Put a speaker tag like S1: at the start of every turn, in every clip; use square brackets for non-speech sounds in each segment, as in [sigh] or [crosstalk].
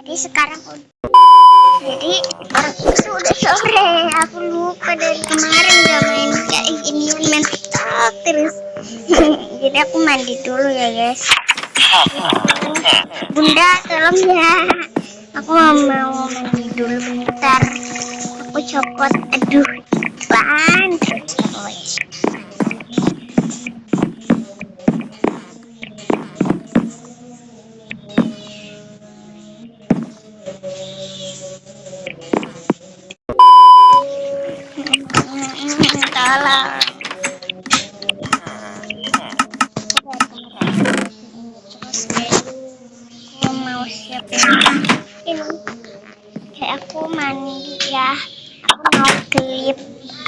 S1: Jadi sekarang jadi sudah sore. Aku lupa dari kemarin udah main kayak gini main TikTok terus. [laughs] Jadi aku mandi dulu ya guys. Bunda tolong ya. Aku mau mandi dulu bentar. Aku copot. Aduh tolong terus aku mau siapin. Ini. Kayak aku mandi ya. Aku mau klip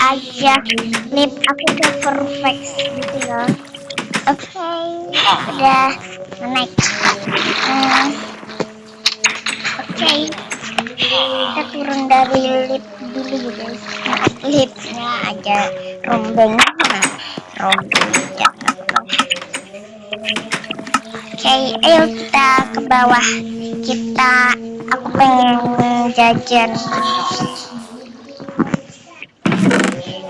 S1: aja. Klip aku udah perfect gitu loh. Oke. Udah naik hmm. Turun dari lift dulu guys. Nah, liftnya aja rombeng rombeng ya oke ayo kita ke bawah. Kita aku pengen jajan.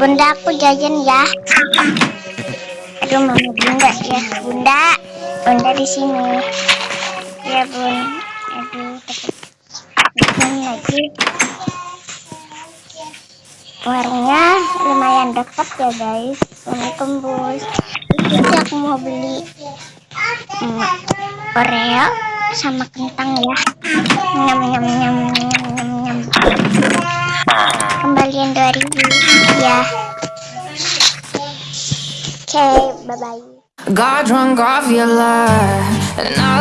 S1: Bunda aku jajan ya. Aduh mama bunda ya. Bunda bunda di sini. Ya bun. Aduh lagi. Warungnya lumayan dekat ya guys. Assalamualaikum bos jadi aku mau beli hmm, Oreo sama kentang ya. Nyam nyam nyam nyam nyam. Nyam kembalian 2000 ya. Oke okay, bye bye
S2: Got drunk off your I